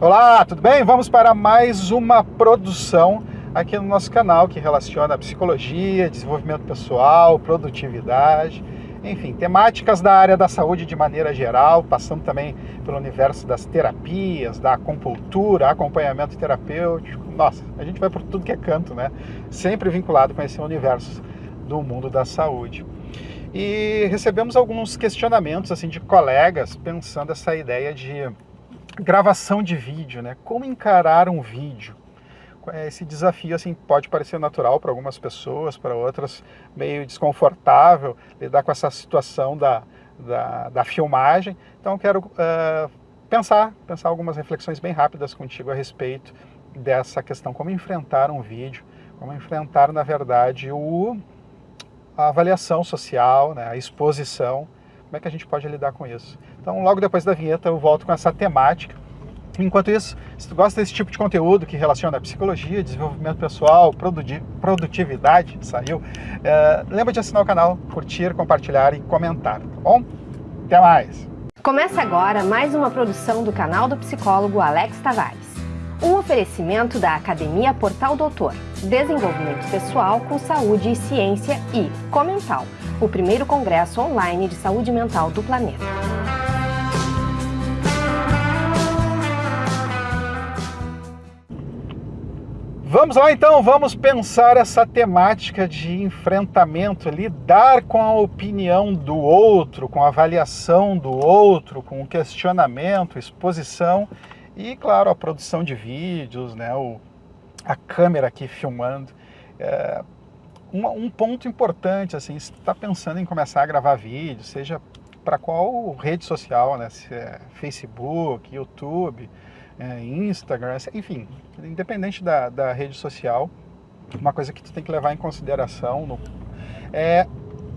Olá, tudo bem? Vamos para mais uma produção aqui no nosso canal que relaciona psicologia, desenvolvimento pessoal, produtividade, enfim, temáticas da área da saúde de maneira geral, passando também pelo universo das terapias, da acupuntura, acompanhamento terapêutico. Nossa, a gente vai por tudo que é canto, né? Sempre vinculado com esse universo do mundo da saúde. E recebemos alguns questionamentos assim de colegas pensando essa ideia de gravação de vídeo, né? Como encarar um vídeo? Esse desafio assim pode parecer natural para algumas pessoas, para outras meio desconfortável lidar com essa situação da, da, da filmagem. Então quero uh, pensar, pensar algumas reflexões bem rápidas contigo a respeito dessa questão, como enfrentar um vídeo, como enfrentar na verdade o, a avaliação social, né, a exposição, como é que a gente pode lidar com isso. Então, logo depois da vinheta, eu volto com essa temática. Enquanto isso, se tu gosta desse tipo de conteúdo que relaciona psicologia, desenvolvimento pessoal, produtividade, saiu, é, lembra de assinar o canal, curtir, compartilhar e comentar, tá bom? Até mais! Começa agora mais uma produção do canal do psicólogo Alex Tavares. Um oferecimento da Academia Portal Doutor, Desenvolvimento Pessoal com Saúde e Ciência e Comental, o primeiro congresso online de saúde mental do planeta. Vamos lá então, vamos pensar essa temática de enfrentamento, lidar com a opinião do outro, com a avaliação do outro, com o questionamento, exposição e, claro, a produção de vídeos, né, o, a câmera aqui filmando. É, um, ponto importante, assim, se está pensando em começar a gravar vídeo, seja para qual rede social, né, se é Facebook, YouTube, é, Instagram, enfim, independente da, da rede social, uma coisa que tu tem que levar em consideração no, é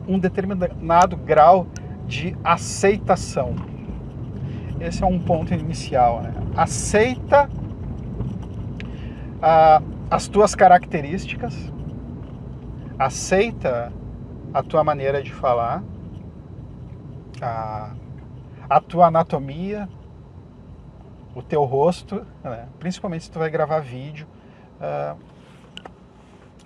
um determinado grau de aceitação. Esse é um ponto inicial. Né? Aceita ah, as tuas características, aceita a tua maneira de falar, a, a tua anatomia, o teu rosto, né? principalmente se tu vai gravar vídeo, uh,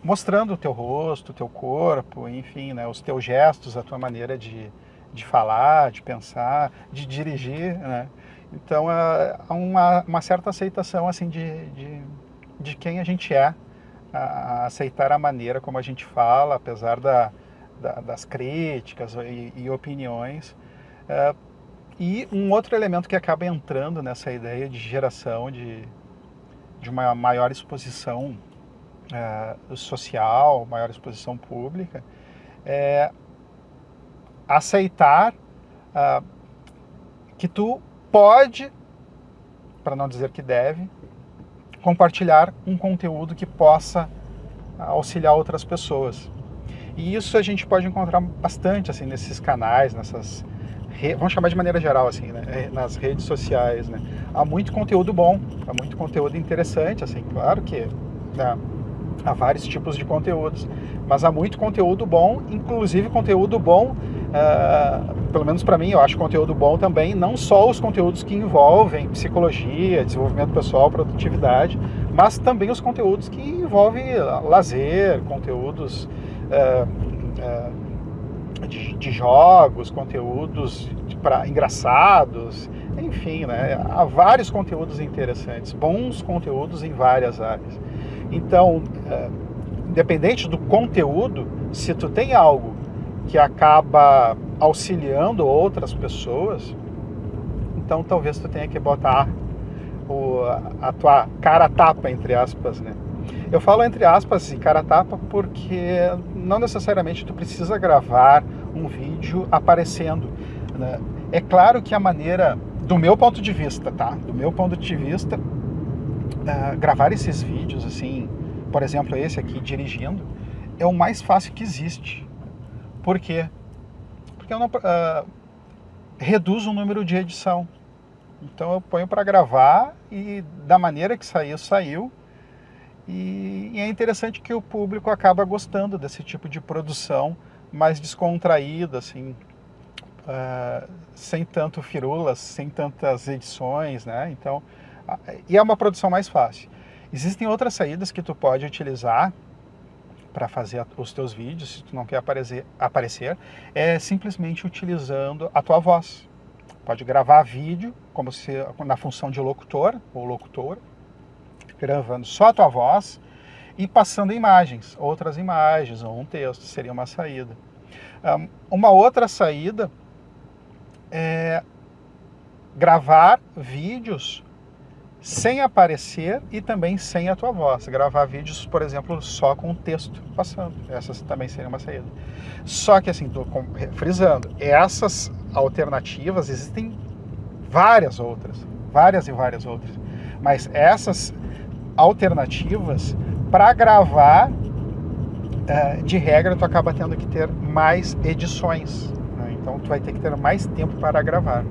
mostrando o teu rosto, o teu corpo, enfim, né? os teus gestos, a tua maneira de, de falar, de pensar, de dirigir, né? Então, uh, há uma, uma, certa aceitação, assim, de, de, de quem a gente é, a aceitar a maneira como a gente fala, apesar da, da, das críticas e, e opiniões, uh, e um outro elemento que acaba entrando nessa ideia de geração de, de uma maior exposição uh, social, maior exposição pública, é aceitar uh, que tu pode, para não dizer que deve, compartilhar um conteúdo que possa auxiliar outras pessoas. E isso a gente pode encontrar bastante assim nesses canais, nessas vamos chamar de maneira geral assim, né, é, nas redes sociais, né, há muito conteúdo bom, há muito conteúdo interessante, assim, claro que né, há vários tipos de conteúdos, mas há muito conteúdo bom, inclusive conteúdo bom, uh, pelo menos para mim, eu acho conteúdo bom também, não só os conteúdos que envolvem psicologia, desenvolvimento pessoal, produtividade, mas também os conteúdos que envolvem lazer, conteúdos uh, uh, de, de jogos, conteúdos para engraçados, enfim, né? há vários conteúdos interessantes, bons conteúdos em várias áreas. Então, é, independente do conteúdo, se tu tem algo que acaba auxiliando outras pessoas, então talvez tu tenha que botar o, a tua cara tapa, entre aspas, né? Eu falo entre aspas e cara tapa porque não necessariamente tu precisa gravar um vídeo aparecendo. Né? É claro que a maneira, do meu ponto de vista, tá? Do meu ponto de vista, uh, gravar esses vídeos assim, por exemplo, esse aqui dirigindo, é o mais fácil que existe. Por quê? Porque eu não uh, reduz o número de edição. Então eu ponho para gravar e da maneira que saiu, saiu e, e, é interessante que o público acaba gostando desse tipo de produção mais descontraída, assim, uh, sem tanto firulas, sem tantas edições, né? Então, E é uma produção mais fácil. Existem outras saídas que tu pode utilizar para fazer os teus vídeos, se tu não quer aparecer, aparecer, é simplesmente utilizando a tua voz. Pode gravar vídeo, como se na função de locutor ou locutor, gravando só a tua voz e passando imagens, outras imagens ou um texto, seria uma saída. uma outra saída é gravar vídeos sem aparecer e também sem a tua voz. Gravar vídeos, por exemplo, só com o texto passando. Essa também seria uma saída. Só que assim, estou frisando, essas alternativas existem várias outras, várias e várias outras. Mas essas alternativas para gravar, eh, de regra, tu acaba tendo que ter mais edições. Né? Então, tu vai ter que ter mais tempo para gravar.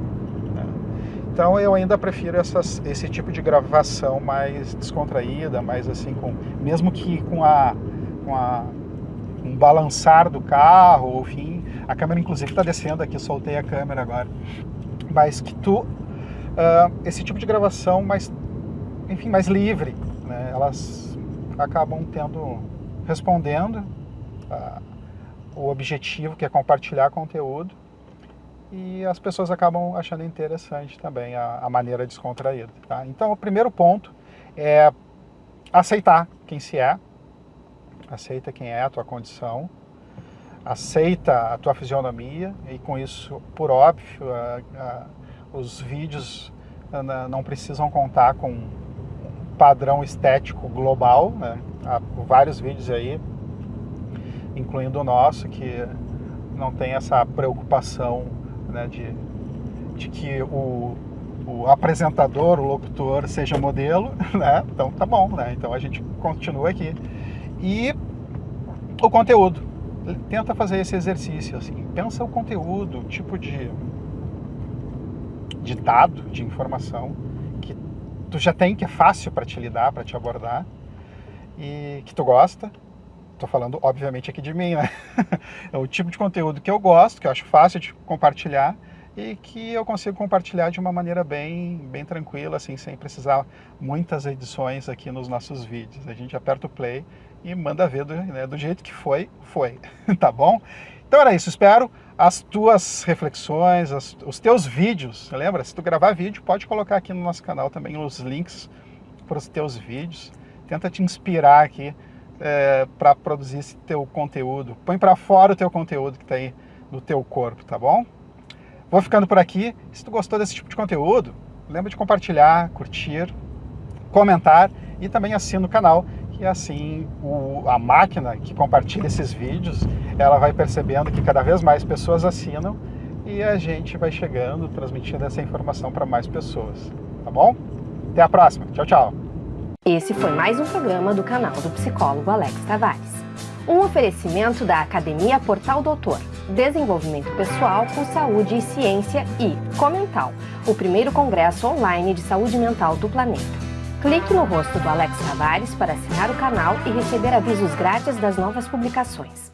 Então eu ainda prefiro essas, esse tipo de gravação mais descontraída, mais assim, com, mesmo que com a, com a um balançar do carro, enfim, a câmera inclusive está descendo aqui, soltei a câmera agora, mas que tu, uh, esse tipo de gravação mais, enfim, mais livre, né, elas acabam tendo, respondendo uh, o objetivo que é compartilhar conteúdo e as pessoas acabam achando interessante também a, a maneira descontraída. Tá? Então, o primeiro ponto é aceitar quem se é, aceita quem é a tua condição, aceita a tua fisionomia e com isso, por óbvio, a, a, os vídeos não precisam contar com um padrão estético global, né? há vários vídeos aí, incluindo o nosso, que não tem essa preocupação né, de, de que o, o apresentador, o locutor seja modelo, né? Então tá bom, né? Então a gente continua aqui. E o conteúdo. Tenta fazer esse exercício, assim. Pensa o conteúdo, o tipo de, de dado, de informação que tu já tem, que é fácil para te lidar, para te abordar e que tu gosta. Estou falando, obviamente, aqui de mim, né? é o tipo de conteúdo que eu gosto, que eu acho fácil de compartilhar e que eu consigo compartilhar de uma maneira bem, bem tranquila, assim, sem precisar muitas edições aqui nos nossos vídeos. A gente aperta o play e manda ver do, né, do jeito que foi, foi, tá bom? Então era isso, espero as tuas reflexões, as, os teus vídeos, lembra? Se tu gravar vídeo, pode colocar aqui no nosso canal também os links para os teus vídeos. Tenta te inspirar aqui é, para produzir esse teu conteúdo. Põe para fora o teu conteúdo que está aí no teu corpo, tá bom? Vou ficando por aqui. Se tu gostou desse tipo de conteúdo, lembra de compartilhar, curtir, comentar e também assina o canal, que assim o, a máquina que compartilha esses vídeos, ela vai percebendo que cada vez mais pessoas assinam e a gente vai chegando, transmitindo essa informação para mais pessoas, tá bom? Até a próxima. Tchau, tchau. Esse foi mais um programa do canal do psicólogo Alex Tavares. Um oferecimento da Academia Portal Doutor, Desenvolvimento Pessoal com Saúde e Ciência e Comental, o primeiro congresso online de saúde mental do planeta. Clique no rosto do Alex Tavares para assinar o canal e receber avisos grátis das novas publicações.